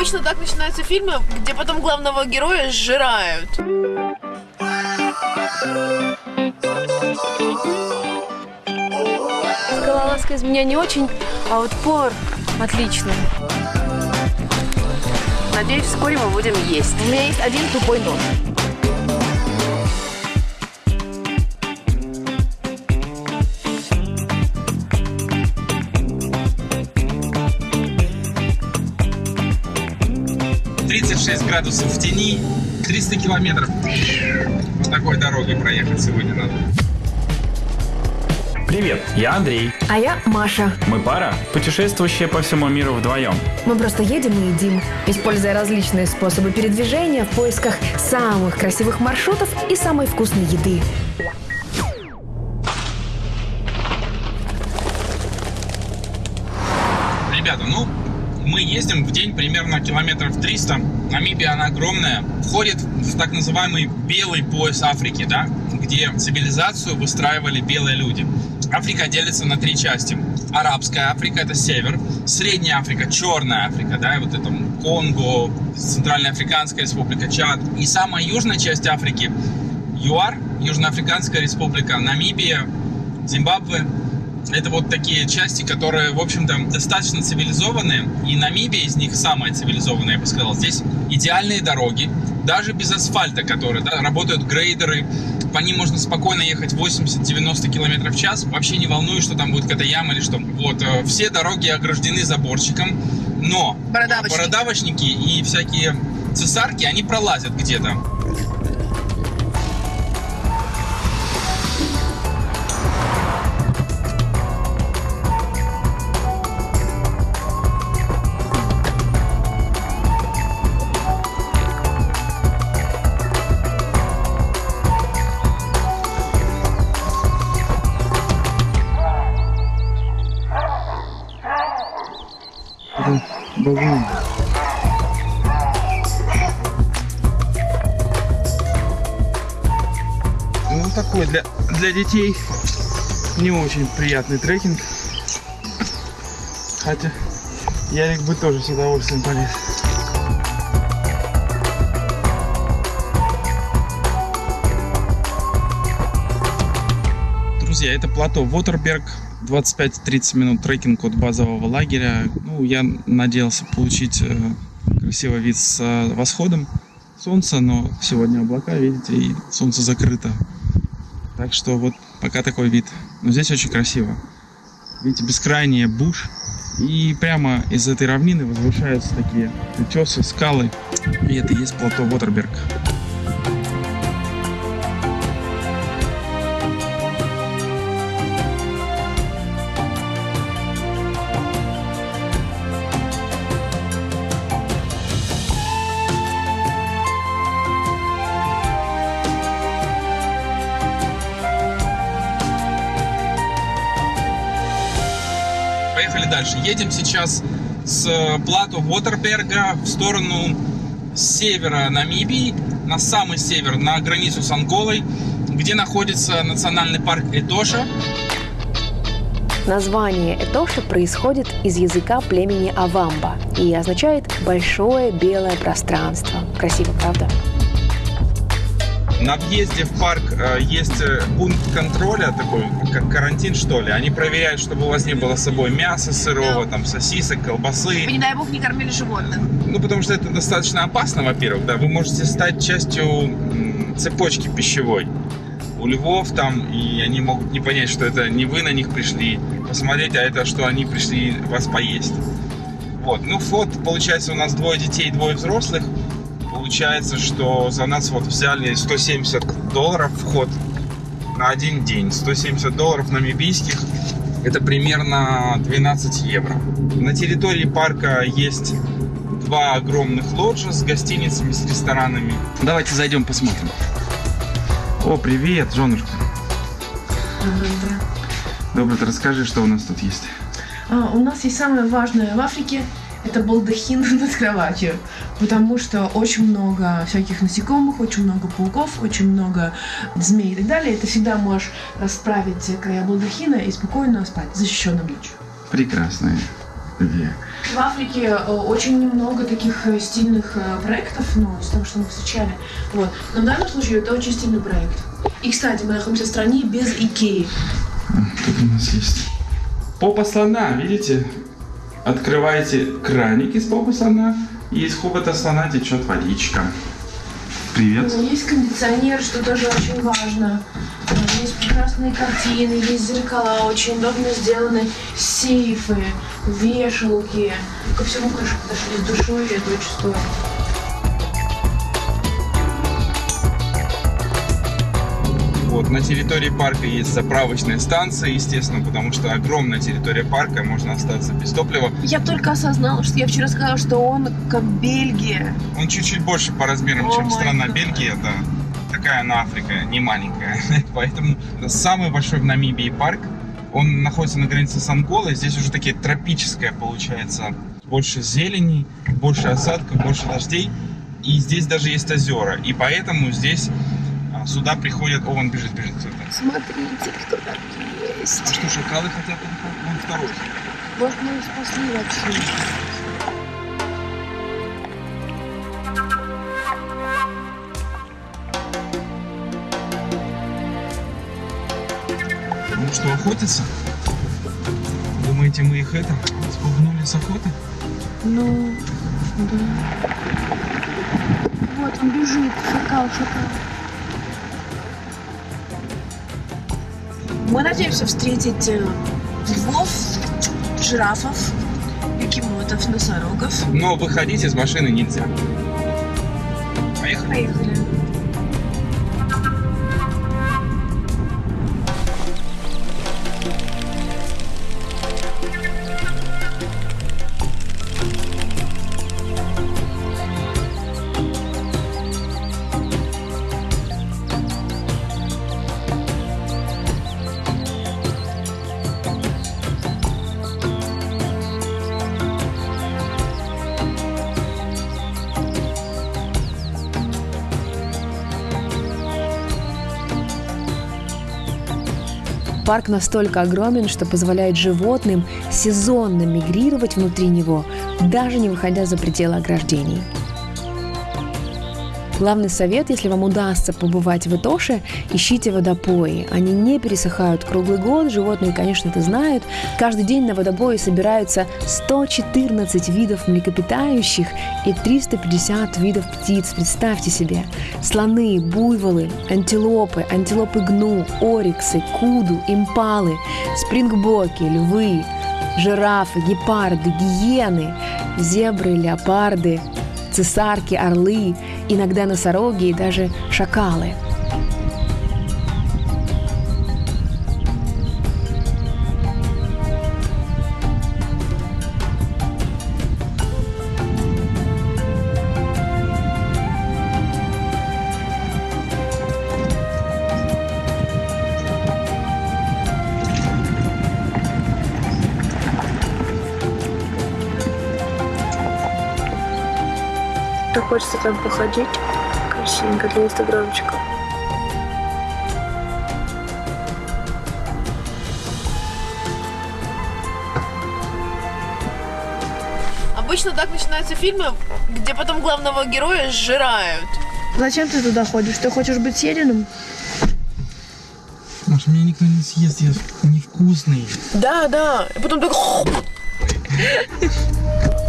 Обычно так начинаются фильмы, где потом главного героя сжирают. Скалолазка из меня не очень, а вот повар отличный. Надеюсь, вскоре мы будем есть. У меня есть один тупой нож. Тридцать шесть градусов в тени, 300 километров. Вот такой дорогой проехать сегодня надо. Привет, я Андрей. А я Маша. Мы пара, путешествующая по всему миру вдвоем. Мы просто едем и едим, используя различные способы передвижения в поисках самых красивых маршрутов и самой вкусной еды. Ездим в день примерно километров 300. Намибия, она огромная. Входит в так называемый белый пояс Африки, да, где цивилизацию выстраивали белые люди. Африка делится на три части. Арабская Африка – это север. Средняя Африка – Черная Африка, да, и вот это Конго, Центральная Африканская Республика, Чад. И самая южная часть Африки – ЮАР, Южноафриканская Республика, Намибия, Зимбабве. Это вот такие части, которые, в общем-то, достаточно цивилизованные. И Намибия из них самая цивилизованная, я бы сказал. Здесь идеальные дороги, даже без асфальта, которые да, работают грейдеры. По ним можно спокойно ехать 80-90 км в час. Вообще не волнует, что там будет какая-то яма или что. Вот, э, все дороги ограждены заборчиком. Но Бородавочники. бородавочники и всякие цесарки, они пролазят где-то. Для, детей не очень приятный трекинг. Хотя Ярик бы тоже с удовольствием полез. Друзья, это плато Вотерберг. 25-30 минут трекинг от базового лагеря. Ну, я надеялся получить э, красивый вид с э, восходом солнца, но сегодня облака, видите, и солнце закрыто. Так что вот пока такой вид. Но здесь очень красиво. Видите, бескрайний буш. И прямо из этой равнины возвышаются такие утесы, скалы. И это есть плато Вотерберг. Дальше. Едем сейчас с э, плато Вотерберга в сторону севера Намибии, на самый север, на границу с Анголой, где находится национальный парк Этоша. Название Этоша происходит из языка племени Авамба и означает «большое белое пространство». Красиво, правда? На въезде в парк э, есть э, пункт контроля, такой, как карантин, что ли. Они проверяют, чтобы у вас не было с собой мяса сырого, там, сосисок, колбасы. Не дай бог не кормили животных. Ну, потому что это достаточно опасно, во-первых, да. Вы можете стать частью цепочки пищевой. У львов там, и они могут не понять, что это не вы на них пришли посмотреть, а это что они пришли вас поесть. Вот, ну вот, получается, у нас двое детей, двое взрослых. Получается, что за нас вот взяли 170 долларов вход на один день. 170 долларов намибийских. Это примерно 12 евро. На территории парка есть два огромных лоджа с гостиницами, с ресторанами. Давайте зайдем посмотрим. О, привет, женушка. Доброе утро. Расскажи, что у нас тут есть. А, у нас есть самое важное в Африке – это балдахин над кроватью, потому что очень много всяких насекомых, очень много пауков, очень много змей и так далее. И ты всегда можешь расправить края балдахина и спокойно спать, защищенным ночью. Прекрасно. век. В Африке э, очень немного таких э, стильных э, проектов, ну, из того, что мы встречали. Вот. Но в данном случае это очень стильный проект. И, кстати, мы находимся в стране без Икеи. Тут у нас есть попа слона, видите? Открываете краник из попы слона, и из хобота слона течет водичка. Привет. Есть кондиционер, что тоже очень важно. Э, Есть прекрасные картины, есть зеркала, очень удобно сделаны сейфы, вешалки. Ко всему, конечно, подошли с душой, и это очень стоит. Вот, на территории парка есть заправочная станция, естественно, потому что огромная территория парка, можно остаться без топлива. Я только осознала, что я вчера сказала, что он как Бельгия. Он чуть-чуть больше по размерам, О чем страна гад. Бельгия, это такая она Африка, не маленькая. Поэтому это самый большой в Намибии парк. Он находится на границе с Анголой. Здесь уже такие тропическое получается. Больше зелени, больше осадков, больше дождей. И здесь даже есть озера. И поэтому здесь а, сюда приходят... О, он бежит, бежит. Смотрите, кто там А есть. что, шакалы хотят? Он второй. Может, мы их спасли вообще. Ну что, охотятся? Думаете, мы их это, спугнули с охоты? Ну, да. Вот он бежит, шакал, шакал. Мы надеемся встретить э, львов, жирафов, бегемотов, носорогов. Но выходить из машины нельзя. Поехали. Поехали. Парк настолько огромен, что позволяет животным сезонно мигрировать внутри него, даже не выходя за пределы ограждений. Главный совет, если вам удастся побывать в Итоше, ищите водопои. Они не пересыхают круглый год, животные, конечно, это знают. Каждый день на водопое собираются 114 видов млекопитающих и 350 видов птиц. Представьте себе. Слоны, буйволы, антилопы, антилопы гну, ориксы, куду, импалы, спрингбоки, львы, жирафы, гепарды, гиены, зебры, леопарды, цесарки, орлы, иногда носороги и даже шакалы. Там походить. Красивенько для инстаграмчика. Обычно так начинаются фильмы, где потом главного героя сжирают. Зачем ты туда ходишь? Ты хочешь быть съеденным? Маш, меня никто не съест, я невкусный. Да, да. И потом так...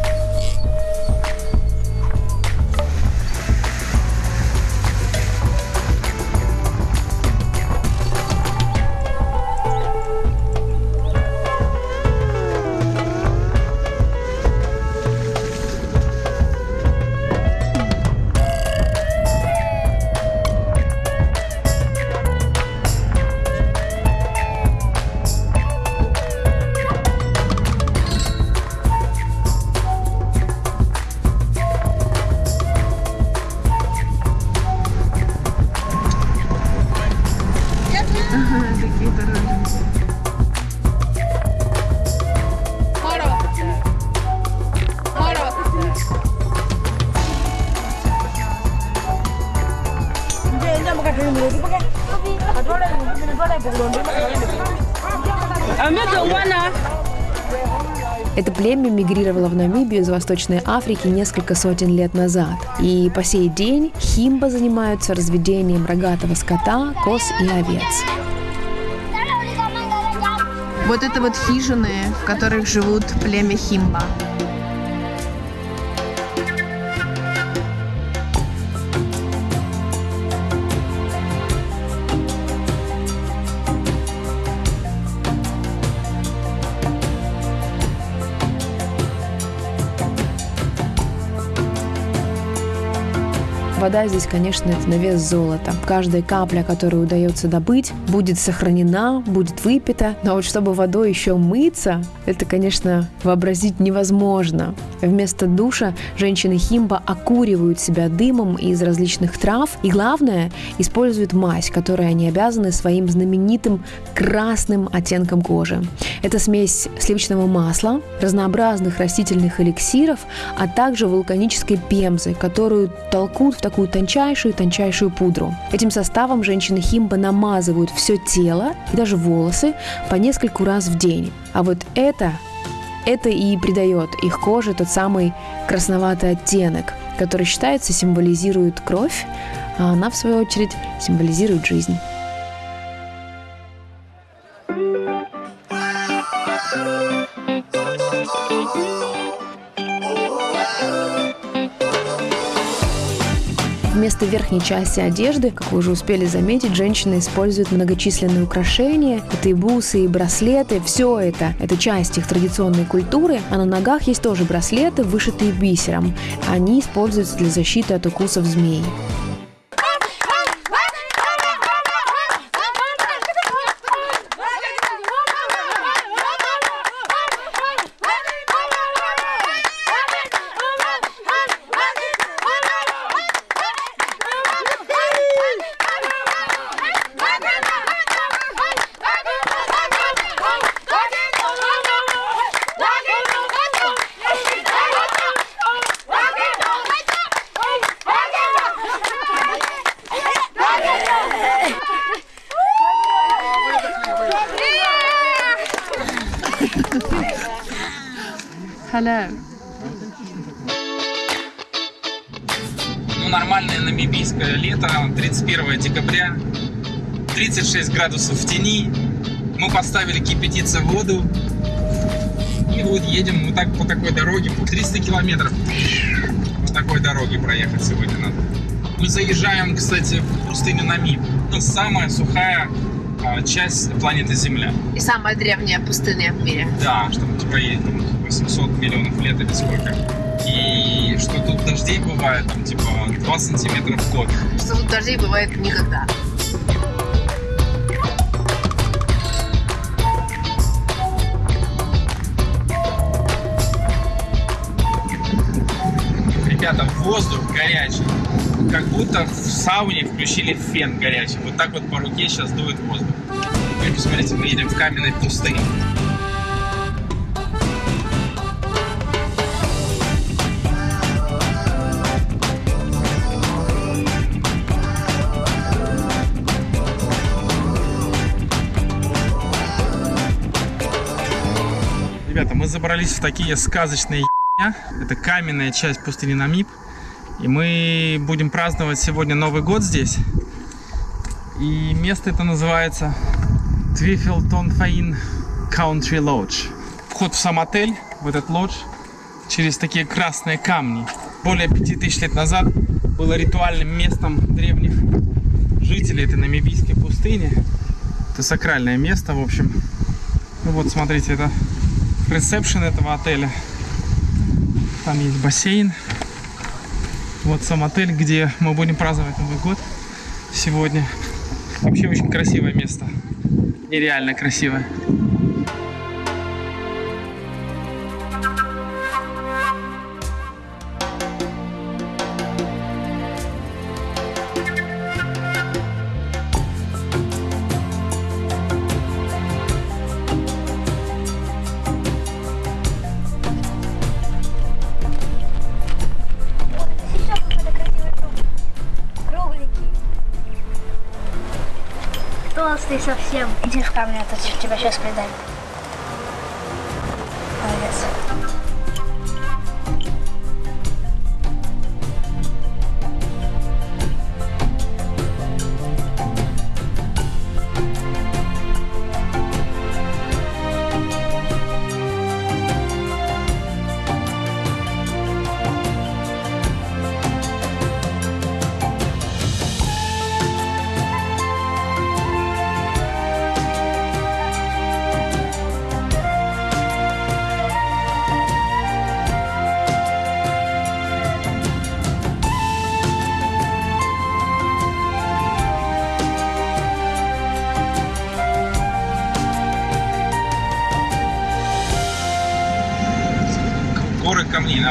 Это племя мигрировало в Намибию из Восточной Африки несколько сотен лет назад. И по сей день химба занимаются разведением рогатого скота, коз и овец. Вот это вот хижины, в которых живут племя химба. Вода здесь, конечно, на вес золота. Каждая капля, которую удается добыть, будет сохранена, будет выпита. Но вот чтобы водой еще мыться, это, конечно, вообразить невозможно. Вместо душа женщины Химба окуривают себя дымом из различных трав и, главное, используют мазь, которой они обязаны своим знаменитым красным оттенком кожи. Это смесь сливочного масла, разнообразных растительных эликсиров, а также вулканической пемзы, которую толкут в такую тончайшую-тончайшую пудру. Этим составом женщины Химба намазывают все тело и даже волосы по нескольку раз в день. А вот это это и придает их коже тот самый красноватый оттенок, который считается символизирует кровь, а она, в свою очередь, символизирует жизнь. Вместо верхней части одежды, как вы уже успели заметить, женщины используют многочисленные украшения. Это и бусы, и браслеты. Все это – это часть их традиционной культуры. А на ногах есть тоже браслеты, вышитые бисером. Они используются для защиты от укусов змей. Hello. Ну, нормальное намибийское лето, 31 декабря, 36 градусов в тени. Мы поставили кипятиться воду. И вот едем вот так по такой дороге, 300 километров. По такой дороге проехать сегодня надо. Мы заезжаем, кстати, в пустыню Намиб. Это самая сухая часть планеты Земля. И самая древняя пустыня в мире. Да, что типа едем 800 миллионов лет или сколько. И что тут дождей бывает, там типа 2 сантиметра в год. Что тут дождей бывает никогда. Ребята, воздух горячий. Как будто в сауне включили фен горячий. Вот так вот по руке сейчас дует воздух. Теперь посмотрите, мы едем в каменной пустыне. Ребята, мы забрались в такие сказочные. Это каменная часть пустыни Намиб. И мы будем праздновать сегодня Новый год здесь. И место это называется Твифелтон Фаин Country Lodge. Вход в сам отель, в этот лодж, через такие красные камни. Более 5000 лет назад было ритуальным местом древних жителей этой намибийской пустыни. Это сакральное место, в общем. Ну вот, смотрите, это ресепшн этого отеля. Там есть бассейн. Вот сам отель, где мы будем праздновать Новый год сегодня. Вообще очень красивое место. Нереально красивое. Толстый совсем. Иди в камеру, а то тебя сейчас предам.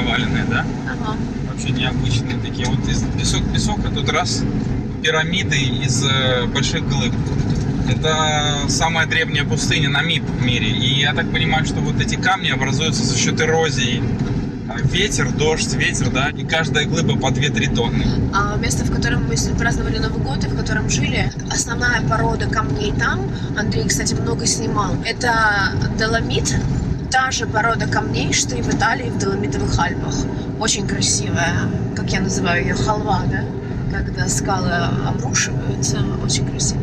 Наваленные, да? Ага. Вообще необычные такие. Вот из песок, песок, а тут раз пирамиды из э, больших глыб. Это самая древняя пустыня Намиб в мире. И я так понимаю, что вот эти камни образуются за счет эрозии. А, Ветер, дождь, ветер, да, и каждая глыба по 2-3 тонны. А место, в котором мы праздновали Новый год и в котором жили, основная порода камней там, Андрей, кстати, много снимал, это доломит, та же порода камней, что и в Италии в Доломитовых Альпах. Очень красивая, как я называю ее, халва, да? Когда скалы обрушиваются, очень красиво.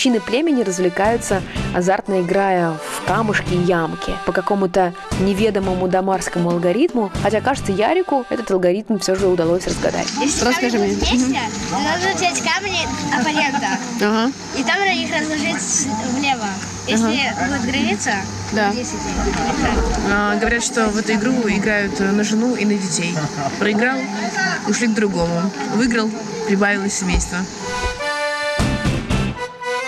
Мужчины племени развлекаются, азартно играя в камушки и ямки по какому-то неведомому домарскому алгоритму, хотя, кажется, Ярику этот алгоритм все же удалось разгадать. Если Расскажи камни мне. вместе, надо взять камни оппонента Ага. и там на них разложить влево. Если будет граница, Да. 10 неправильно. А, говорят, что в эту игру играют на жену и на детей. Проиграл, ушли к другому. Выиграл, прибавилось семейство.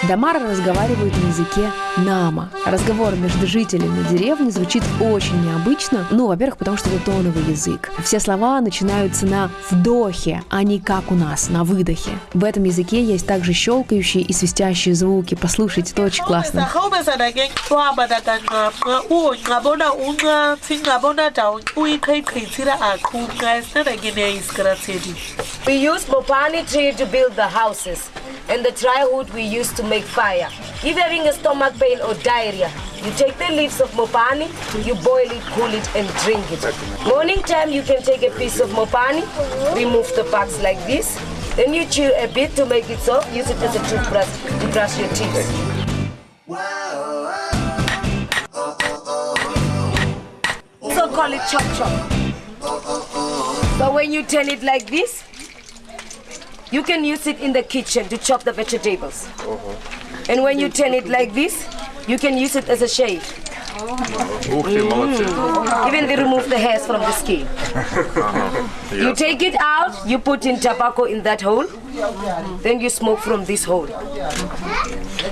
Дамары разговаривают на языке нама. Разговор между жителями деревни звучит очень необычно. Ну, во-первых, потому что это тоновый язык. Все слова начинаются на вдохе, а не как у нас, на выдохе. В этом языке есть также щелкающие и свистящие звуки. Послушайте, это очень классно. We use mopani tree to build the houses, and the dry wood we use to make fire. If you're having a stomach pain or diarrhea, you take the leaves of mopani, you boil it, cool it, and drink it. Morning time, you can take a piece of mopani, remove the bugs like this, then you chew a bit to make it soft, use it as a toothbrush to brush your teeth. So call it chop chop. But when you turn it like this, you can use it in the kitchen to chop the vegetables. Uh-huh. And when you turn it like this, you can use it as a shave. Mm. Even they remove the hairs from the skin. Uh-huh. You take it out, you put in tobacco in that hole, then you smoke from this hole.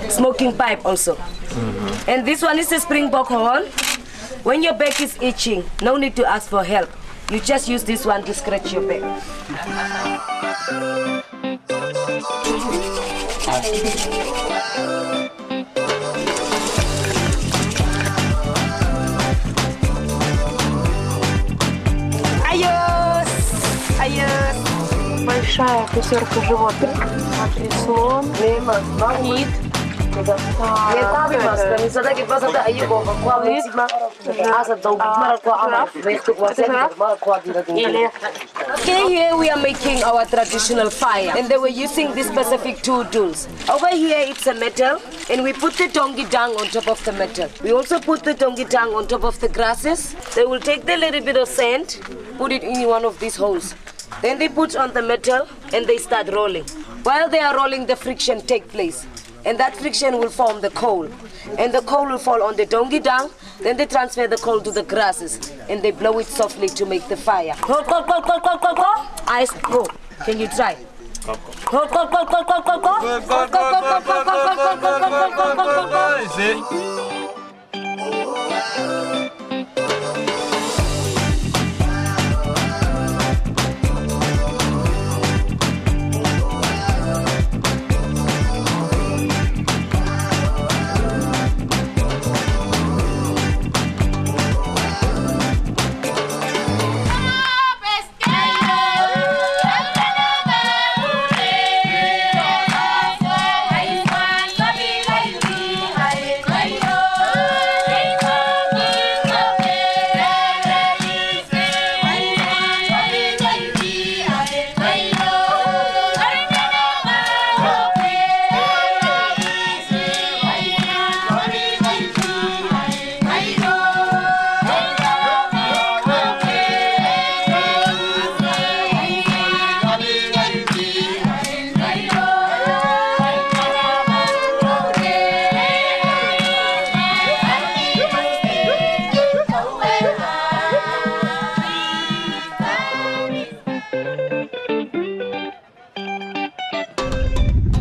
Smoking pipe also. Mm-hmm. And this one is a springbok horn. When your back is itching, no need to ask for help. You just use this one to scratch your back. Айос! Айос! Большая пятерка животных. Смотри, слон, кит. Okay, here we are making our traditional fire, and they were using these specific two tools. Over here, it's a metal, and we put the tongi dung on top of the metal. We also put the tongi dung on top of the grasses. They will take the little bit of sand, put it in one of these holes. Then they put on the metal, and they start rolling. While they are rolling, the friction take place and that friction will form the coal. And the coal will fall on the dongi dung, then they transfer the coal to the grasses, and they blow it softly to make the fire. Ice, go. Can you try? Coal,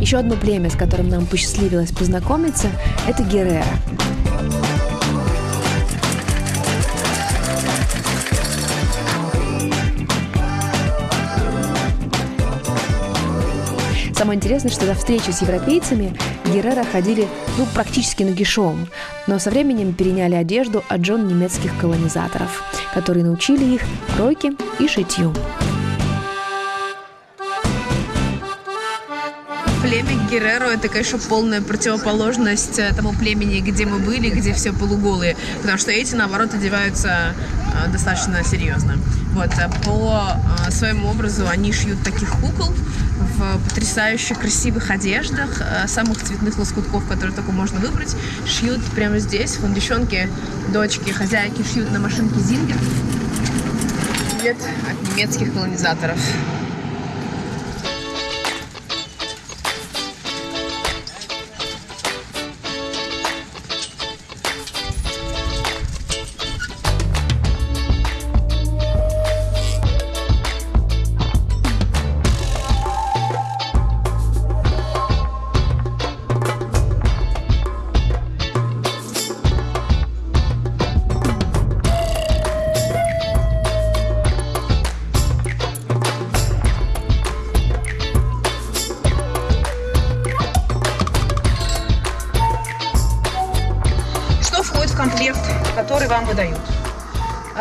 Еще одно племя, с которым нам посчастливилось познакомиться, это Геррера. Самое интересное, что до встречи с европейцами Геррера ходили ну, практически нагишом, но со временем переняли одежду от жен немецких колонизаторов, которые научили их кройке и шитью. Герреро это, конечно, полная противоположность э, тому племени, где мы были, где все полуголые. Потому что эти, наоборот, одеваются э, достаточно серьезно. Вот, а по э, своему образу они шьют таких кукол в потрясающе красивых одеждах, э, самых цветных лоскутков, которые только можно выбрать. Шьют прямо здесь. Вон девчонки, дочки, хозяйки шьют на машинке Зингер. Привет от немецких колонизаторов.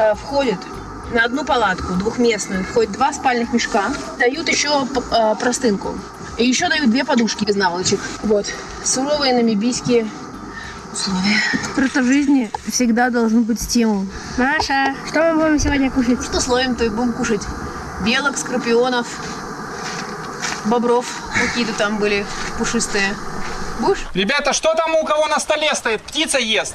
Э, Входит на одну палатку двухместную входит два спальных мешка. Дают еще э, простынку. И еще дают две подушки без наволочек. Вот. Суровые намибийские условия. Просто в жизни всегда должен быть стимул. Маша, что мы будем сегодня кушать? Что словим, то и будем кушать. Белок, скорпионов, бобров какие-то там были пушистые. Будешь? Ребята, что там у кого на столе стоит? Птица ест.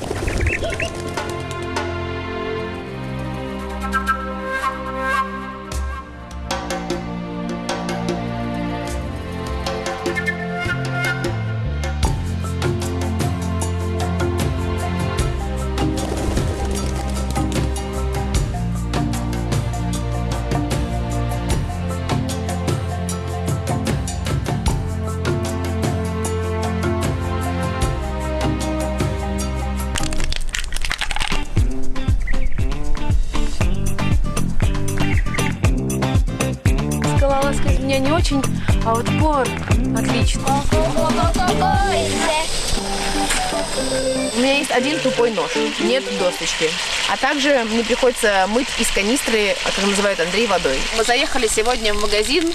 У меня есть один тупой нож, нет досточки. А также мне приходится мыть из канистры, а как называют Андрей, водой. Мы заехали сегодня в магазин.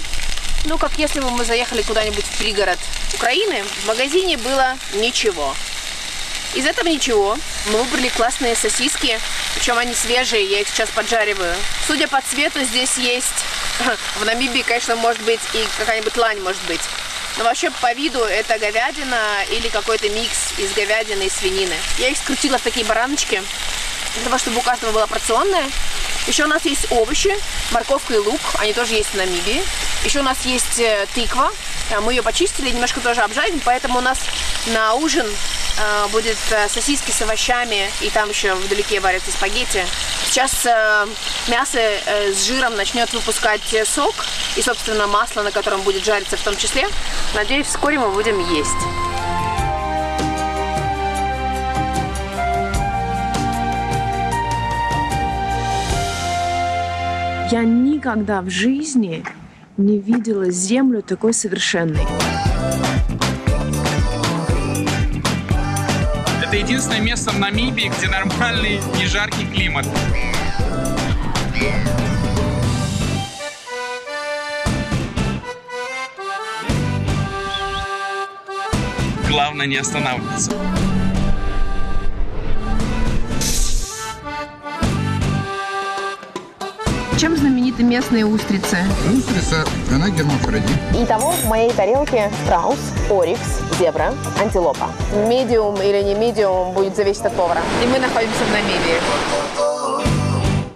Ну, как если бы мы заехали куда-нибудь в пригород Украины, в магазине было ничего. Из этого ничего. Мы выбрали классные сосиски, причем они свежие, я их сейчас поджариваю. Судя по цвету, здесь есть... В Намибии, конечно, может быть и какая-нибудь лань может быть. Но вообще по виду это говядина или какой-то микс из говядины и свинины. Я их скрутила в такие бараночки, для того, чтобы у каждого была порционная. Еще у нас есть овощи, морковка и лук, они тоже есть в Намибии. Еще у нас есть э, тыква, Э, мы ее почистили, немножко тоже обжарим, поэтому у нас на ужин э, будет сосиски с овощами, и там еще вдалеке варятся спагетти. Сейчас мясо с жиром начнет выпускать сок, и, собственно, масло, на котором будет жариться в том числе. Надеюсь, вскоре мы будем есть. Я никогда в жизни не видела землю такой совершенной. Это единственное место в Намибии, где нормальный, не жаркий климат. Главное не останавливаться. Чем знамениты местные устрицы? Устрица, она гермафродит. Итого в моей тарелке страус, орикс, зебра, антилопа. Медиум или не медиум будет зависеть от повара. И мы находимся в Намибии.